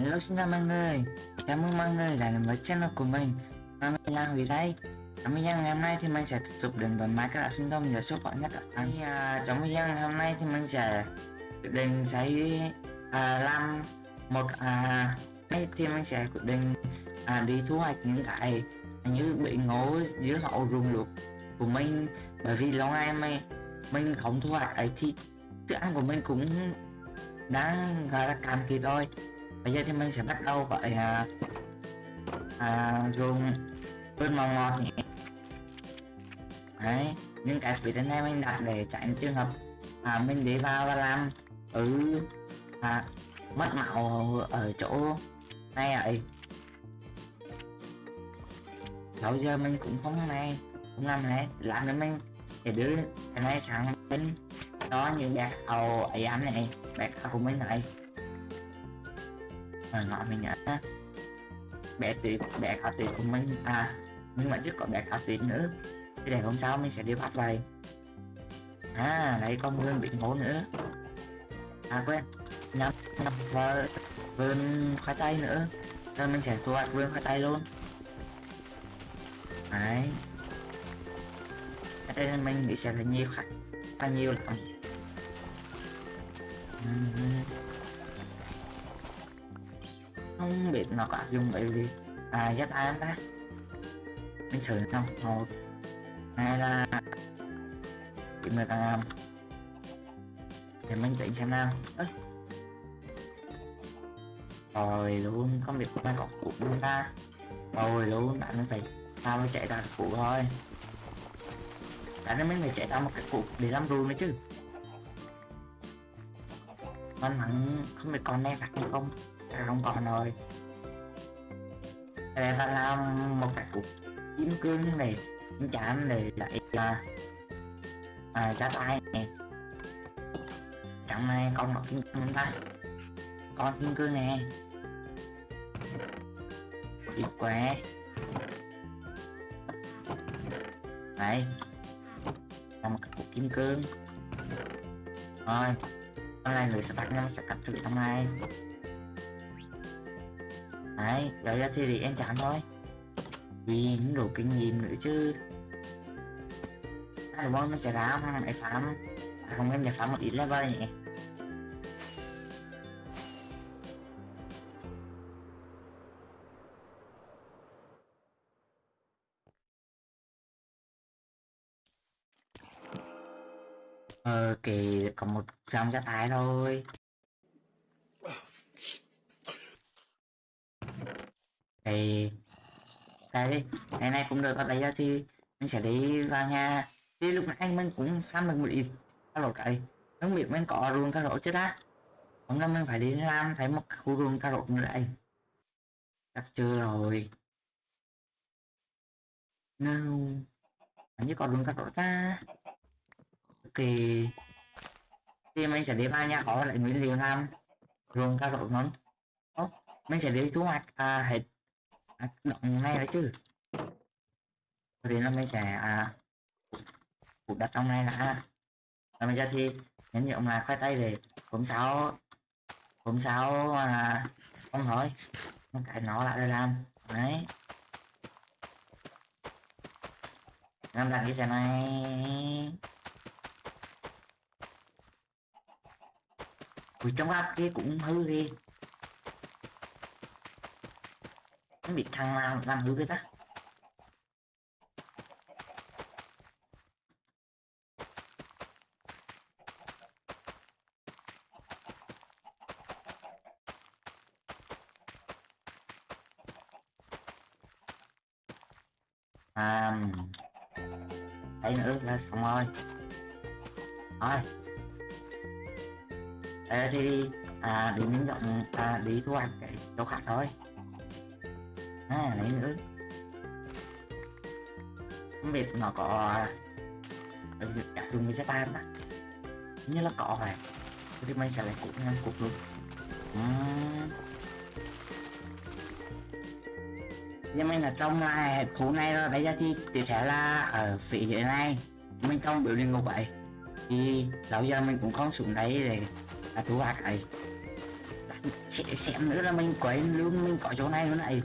Hello xin chào mọi người. Chào mừng mọi người đã đến với channel của mình. Và mình là Huy đây. Trong video ngày hôm nay thì mình sẽ tiếp tục đến với Minecraft sinh tồn giờ số bọn nhất ở à, Trong video ngày hôm nay thì mình sẽ quyết định sẽ à, làm một à, thì mình sẽ quyết định à, đi thu hoạch những cái như bị ngố dưới hậu rừng luộc của mình. Bởi vì lâu nay mình mình không thu hoạch ấy thì thức ăn của mình cũng đang gọi là cạn kiệt rồi bây giờ thì mình sẽ bắt đầu với à, à, dùng cơn màu ngọt nhé đấy những cái phía trên này mình đặt để tránh trường hợp à, mình đi vào và làm ừ à, mất màu ở chỗ này ấy. Sau giờ mình cũng không này cũng làm này làm nữa mình để đưa cái này sang bên đó như bạc hầu ấy ăn này bạc hầu của mình này phải gọi mình nhớ bé tuyệt bé cá tuyệt của mình. À nhưng mà trước có bé cá tuyệt nữa. Thì để hôm sau mình sẽ đi bắt lại. à lấy con vườn bị ngố nữa. À quên. Nhắm nhắm vào vườn khoai tây nữa. Rồi mình sẽ thu hoạch vườn khoai tây luôn. Đấy. Ở nên mình bị sẽ là nhiều khách là nhiều lắm không biết nó có áp dụng ấy gì. À giáp ai ta mình thử xong một, hai là chỉ mười làm. Thì mình tính xem nào. Ê. rồi, luôn không biết có có cụ luôn ta. Rồi, luôn, bạn mình phải sao mới chạy ra cụ thôi. Bạn nên mình phải chạy ra một cái cụ để làm rùi nữa chứ. Con mặn không biết con này đặt được không à, không còn rồi để ta làm một cái cục kim cương này. Chạm này lại là à, à ra tay này. Chẳng này con một kim cương ta. Con kim cương nè đi quá. đây là một cái cục kim cương. Rồi con này người sẽ tắt nó sẽ cắt trụi trong này đấy lấy ra thì em chán thôi. Vì những đồ kinh nghiệm nữa chứ. Hai món nó sẽ ra mà lại farm à, không em để farm một ít level nhỉ? Ờ kỳ còn một dòng gia tài thôi. Thì đây đi ngày nay cũng được và bây giờ thì mình sẽ đi vào nhà. Thì lúc nãy mình cũng tham được một ít. Các lỗ cậy không biết mình có ruộng cà rốt chứ đã hôm nay mình phải đi làm thấy một khu ruộng cà rốt nữa đây. Chắc chưa rồi. No anh chỉ có ruộng cà rốt ta. Ok. Thì mình sẽ đi vào nhà có lại nguyên liệu làm ruộng cà rốt ngon mình sẽ đi thu hoạch à, hết À, động này đấy chứ. Thì nó mới sẽ à, cục đặt trong này là và bây giờ thì nhấn nhượng là khoai tây về. Cũng sáu cũng sáu à, không hỏi cái nó lại làm. Đấy. Làm đặt cái xe này. Ui trong áp kia cũng hư đi không bị thằng nào làm hư cái ta à thấy nữa là xong rồi. Thôi. Ê, thì à, đi miếng rộng à, đi thu hoạch cái chỗ khác thôi à lấy nữa không biết nó có đặc trùng với Japan á. Như là có phải thì mình sẽ lại cục ngang cục luôn. Uhm. nhưng mình là trong là khu này rồi bây giờ thì tiếp theo là ở phía dưới này. Mình trong biểu điện ngục vậy thì lâu giờ mình cũng không xuống đấy để là thu hoạch này sẽ xem nữa là mình quên luôn, mình có chỗ này nữa này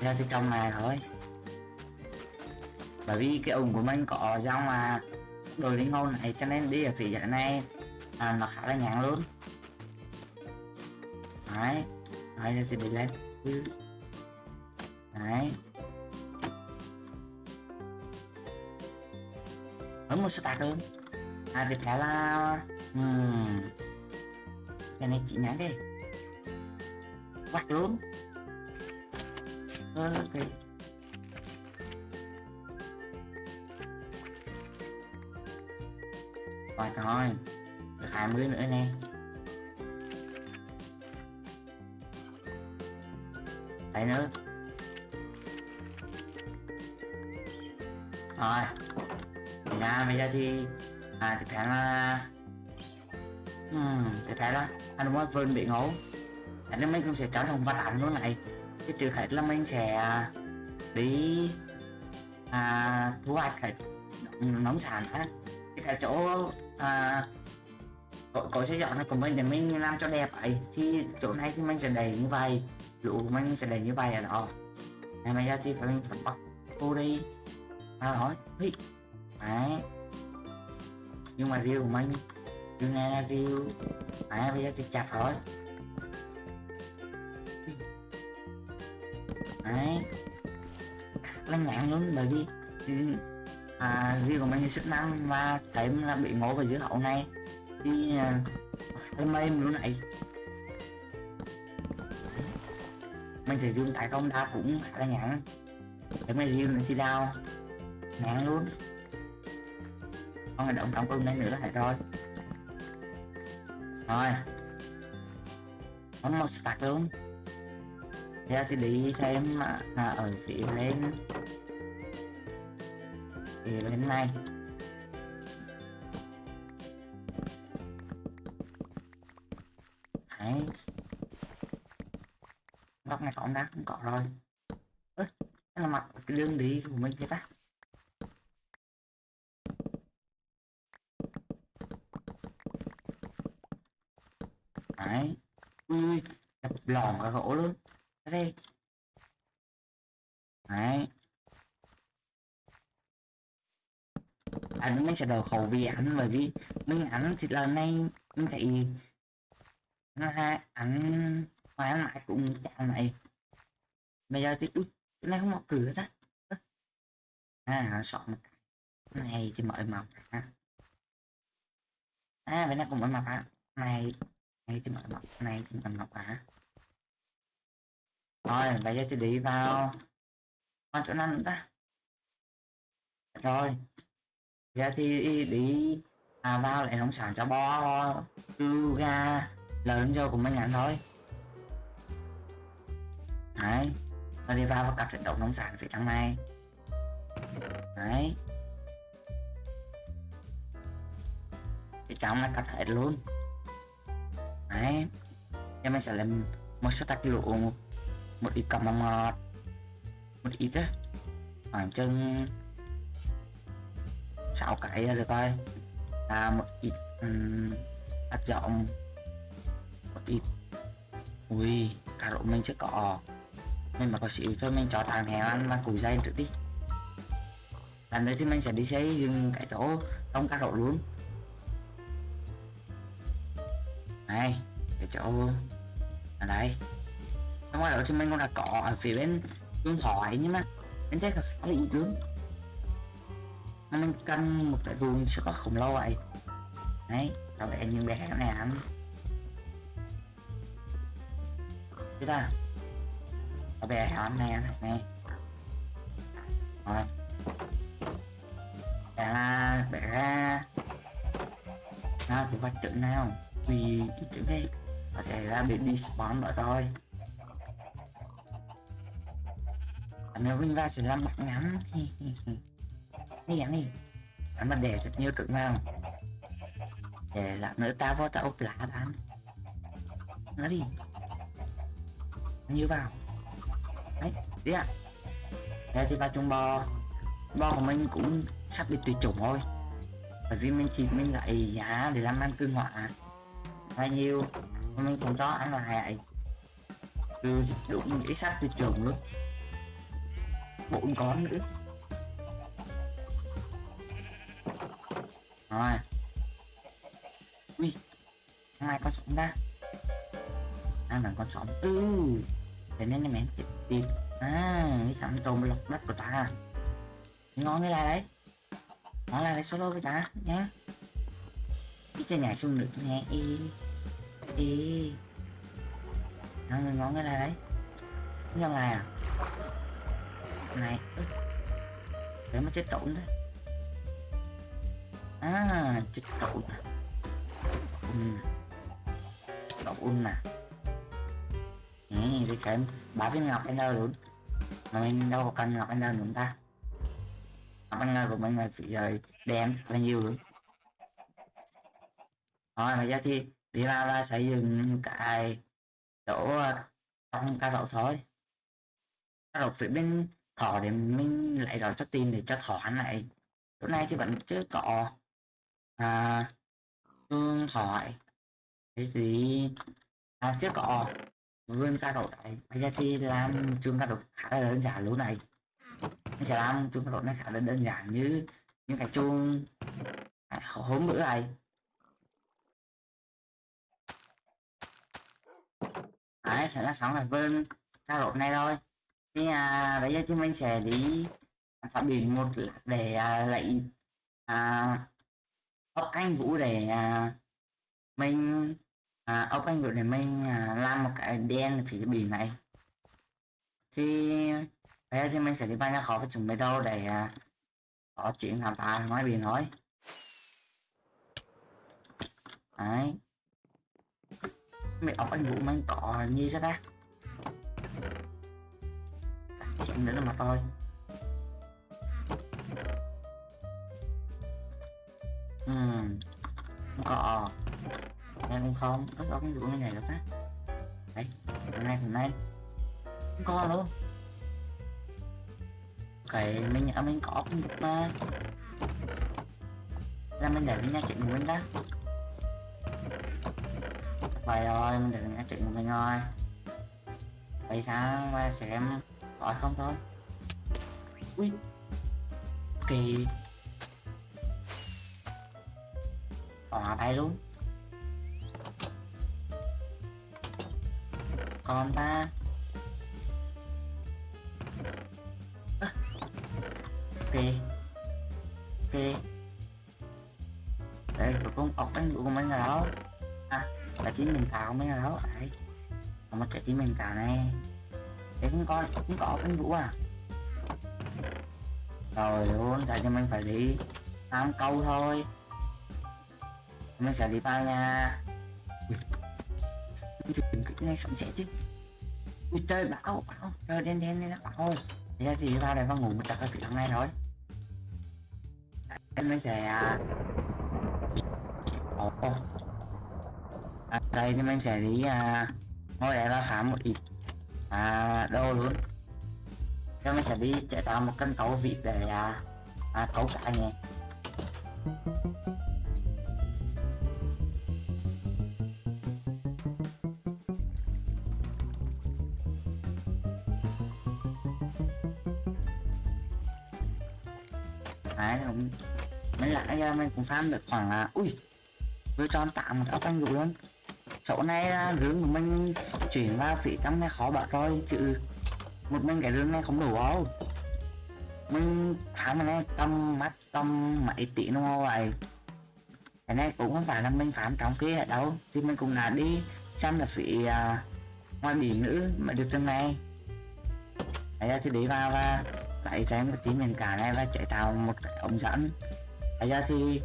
theo thì trong này thôi. Bởi vì cái ủng của mình có dòng mà đồ linh hồn này cho nên đi ở phía dưới này à, nó khá là nhàng luôn. Đấy đấy là sẽ bị lên. Ừ. Đấy. Vẫn một start luôn. À tiếp theo là uhm. cái này chị nhắn đi. Quạt luôn ờ, ok rồi thôi được 20 nữa nè đấy nữa. Rồi. Thì ra bây giờ thì à thì phải là hmm, thì phải là anh muốn vườn bị ngủ. Anh mình cũng sẽ trở thành vật ảnh luôn này cái trước hết là mình sẽ à, đi à, thu hoạch hết nông sản ha. Cái cái chỗ à, có, có xây dựng của mình để mình làm cho đẹp ấy thì chỗ này thì mình sẽ đầy như vậy lũ của mình sẽ đầy như vậy ở đó. Này bây giờ thì phải mình phải bắt cô đi. À nói hí. Đấy. Nhưng mà view của mình view này là view đấy bây giờ thì chặt rồi đấy. Là nhãn luôn bởi vì ừ, à, view của mình thì sức năng và thấy là bị ngố vào giữa hậu này. Thì à, hơi mềm luôn này mình sẽ dùng tại công ta cũng khá là nhãn. Để mà riêng mình thì đau. Nhãn luôn. Con này động động công này nữa là hết rồi. Rồi. Có một stack luôn theo thì đi thêm à, ừ, ở phía lên. Phía bên này đấy. Góc này có đá không có rồi. Ơ là mặt cái đường đi của mình vậy ta đấy ui đập lòn cả gỗ luôn đây đấy mình sẽ đầu khẩu vì ảnh bởi vì mình ảnh thì lần này, mình thấy nó hai ảnh mà lại cũng chạm này bây giờ thì, ui, cái này không mở cửa ra. À soạn một cái. Này thì mở màu à bên này cũng mở màu à này này thì mở màu này thì mở màu à rồi, bây giờ thì đi vào. Con chỗ nào nữa ta? Rồi ra thì đi à vào lại nông sản cho bo tư ga lớn vô của mấy ngàn thôi. Đấy. Nó đi vào và cả trận động nông sản phía trong này. Đấy. Thì trong là cắt hết luôn. Đấy. Em mình sẽ làm một số tách lụa, một ít cọng mọt một ít á. Khoảng chừng 6 cái rồi coi. Thôi à, một ít um, hạt rộng một ít. Ui cà rốt mình chưa có. Mình mà có xíu thôi mình cho thằng hẹn ăn ăn củi dây trước đi. Lần đấy thì mình sẽ đi xây dựng cái chỗ trong cà rốt luôn. Này cái chỗ ở đây. Trong đó thì mình còn là cỏ ở phía bên bên phải nhưng mà mình trái có khá là ít luôn nó mình cân một cái vương sẽ có khổng lồ vậy. Đấy có vẻ những bé này ăn thế ta có vẻ ăn này này rồi. Dạ, bẻ ra bẻ ra. Nó cũng bắt trận nào? Vì ý tưởng đây có thể ra bị đi spawn nữa rồi. Nếu mình ra sẽ làm mặt ngắn. đi ăn đi ăn mà để thật nhiều tượng vào. Để lát nữa ta vô ta ốp lá bán nó đi. Như vào. Đấy, đi ạ. À. đây thì ba chung bò. Bò của mình cũng sắp bị tuyệt chủng thôi bởi vì mình chỉ, mình lại giá để làm ăn cương hỏa bao nhiêu mình không cho ăn lại. Từ đúng nghĩ sắp tuyệt chủng luôn. Bốn con nữa. Rồi. Ui, hai con sống ra. Ăn là con sống ừ. Thế nên là mẹ chết tiệt à cái sẵn trộm lọc đất của ta. Ngon cái là đấy. Nó là đấy solo với ta nhá. Cái chơi nhảy xuống được nghe. Y y nó người ngon cái là đấy. Cái làm này à? Này để mà chết trộn đấy à chết trộn nè. Ừ. um nè. Ừ, đi kèm ba viên ngọc ender luôn mà mình đâu có cần ngọc ender chúng ta. Ngọc ender của mình là chỉ rời đem bao nhiêu luôn rồi. Mà giờ thì đi ra là xây dựng cái chỗ ờ, trong ca đậu thôi. Ca đậu phía bên thỏ để mình lại đòi cho tin để cho thỏ hắn lại chỗ này thì vẫn chưa có à tương thoại cái gì à, trước có vươn ca độ này bây giờ thì làm chuông ca độ khá là đơn giản lúc này. Mình sẽ làm chuông ca độ này khá là đơn giản như những cái chuông à, hôm bữa này. Đấy thế là xong rồi vươn ca độ này thôi thì à, bây giờ thì mình sẽ đi à, phát biển một để à, lấy à, ốc anh vũ để à, mình à, ốc anh vũ để mình à, làm một cái đen phía biển này. Thì bây giờ thì mình sẽ đi vào nhà khó và chuẩn bị đâu để à, có chuyện làm phá ngoài biển thôi. Đấy. Mẹ ốc anh vũ mình có như thế ta? Chuyện nữa là mà thôi. Ừ. Không có ờ. em cũng không, có có cái vụ như này được á. Đấy, hôm nay hôm nay. Không có luôn Cái mình ở mình có cũng được mà. Là mình để mình nha chuyện của mình đó. Vậy rồi, mình để mình chuyện của mình rồi Vậy sao, qua xem gọi không thôi. Ui. Kỳ. Bỏ bay luôn. Còn ta. À. Ok Ok Đây, cuối cùng ốc bánh của mình là đâu À là chính mình tạo mấy là đâu Đấy. Còn một trái tim mình tạo này. Để cũng có cũng có bánh vũ à? Rồi luôn tại cho mình phải đi. Tám câu thôi mình sẽ đi vào nhà ngay sẵn sẽ chứ. Ui trời bão bão. Trời đen đen đen bão. Thế giờ thì vào đây vào ngủ một chặt ở phía đằng này thôi em mới sẽ à. ồ. À, đây thì mình sẽ đi à, ngồi đây và khám một ít. À, đô luôn. Cho mình sẽ đi chạy tạo một cân cấu vịt để à, à, cấu cả nhé. Đấy cũng mấy lại ra mình cũng farm được khoảng là ui với cho tạm một ốc anh dụ luôn chỗ này rương của mình chuyển vào phía trong này khó bảo rồi chứ một mình cái rương này không đủ đâu. Mình farm này tâm mắt tâm mấy tỷ nó hồ vậy. Cái này cũng không phải là mình farm trong kia đâu thì mình cũng là đi xem là phía uh, ngoài biển nữa mà được từng này bây giờ thì đi vào và lấy cho em tí miền cả này và chạy tạo một cái ống dẫn. Bây giờ thì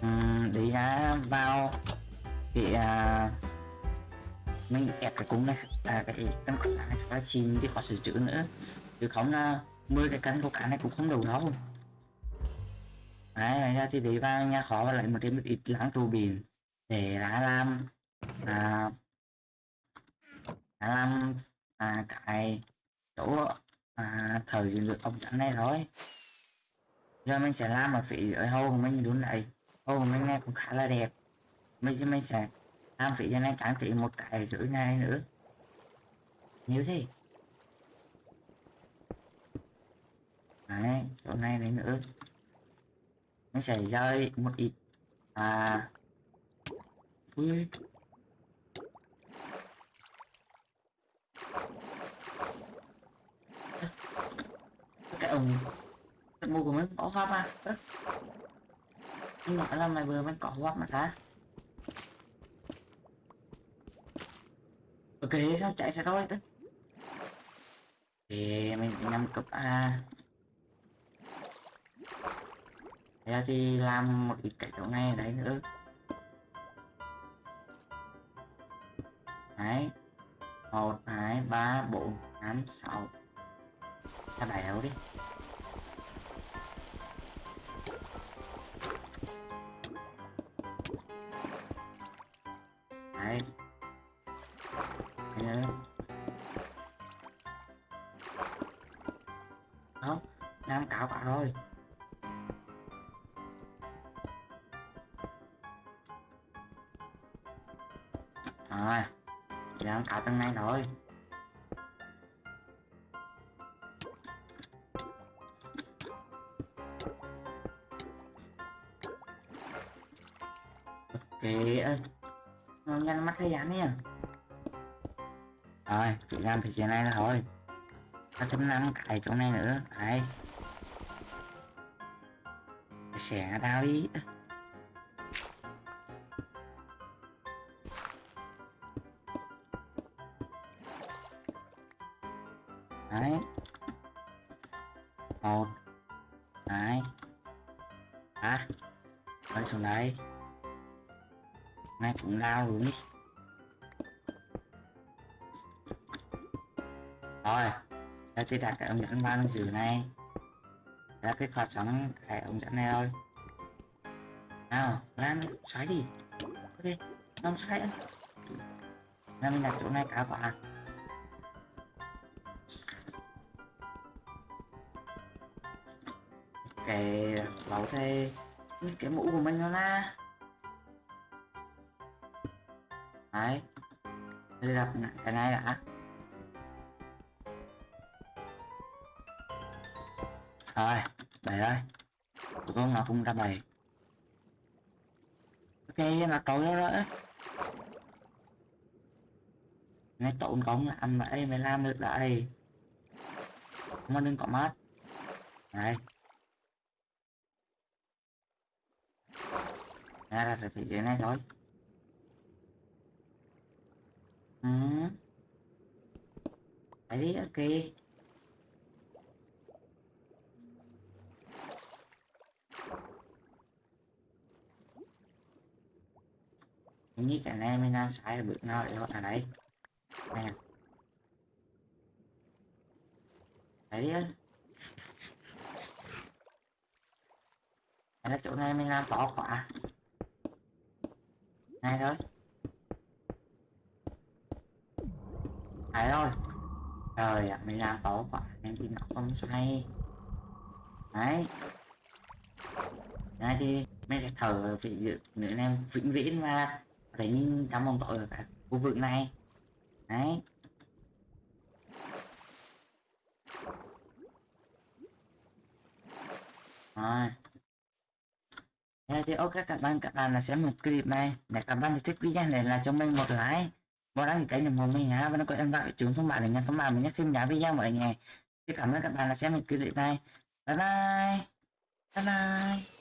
ừ, um, đi ra vào thì uh, mình kẹp cái cúng này à, cái cân của này phải xin đi có sửa chữa nữa. Chứ không là 10 cái cân của cả này cũng không đủ đâu. Đấy bây giờ thì đi vào nhà khó và lại một thêm một ít láng trù biển để đã làm à, đã làm à, cái chỗ à, thời gian được ông sẵn này rồi giờ mình sẽ làm ở phía ở hâu của mình đúng này. Hâu của mình này cũng khá là đẹp. Mình mình sẽ làm phía cho này trang trí một cái rưỡi này nữa. Như thế. Đấy chỗ này đấy nữa. Mình sẽ rơi một ít. À. Ui. Cái ông cái mua của mình có hoa mà nhưng mà là mày vừa mới có hoa mà ta ok, sao chạy sẽ thôi thì mình nhắm cấp a. Thế thì làm một ít cái chỗ này ở đấy nữa. Đấy. Một, hai, ba, bốn, năm, sáu ta béo đi. Đấy. Đấy nữa. không, Đang cạo bạn rồi rồi chị làm cạo tầng này rồi. Thế ơi. Nó nhanh mắt thấy dán nha à. rồi chị làm thì chuyện này là thôi. Ta chấm năm cái chỗ này nữa. Đấy xẻ tao đi. Này cũng đau luôn đi rồi, ta sẽ đặt cái ống dẫn vào dưới này. Là cái khóa sóng cái ống dẫn này thôi. Nào làm xoáy đi. Ok làm xoáy ăn là mình đặt chỗ này cả quả cái, bảo thầy cái mũ của mình nó là đấy. Đây là cái này đã. Rồi bảy đây, tụi con nào cũng ra bảy. Ok nó tối đó rồi này tụi con làm vậy mới làm được đây, mà đừng có mát này ra ra phía dưới này thôi. Ừ. Đấy đi ok. Như cả này mình làm sai là bước nào để ở đây nè đấy á là chỗ này mình làm bỏ quá này thôi. Phải thôi. Trời ạ, mày làm tổ quá em thì nó không xoay đấy. Này thì mấy sẽ thở vị dự nữa em vĩnh viễn mà. Phải nhìn cảm ơn tội ở cả khu vực này. Đấy. Rồi. Thế thì ok, các bạn các bạn là sẽ một clip này. Để các bạn thích video này là cho mình một like bọn anh cái kênh ủng mình nhá và nó có em vào chúng thông báo để nhận thông báo mình nhé phim nhá video mọi ngày cảm ơn các bạn đã xem một clip này bye bye. Bye bye.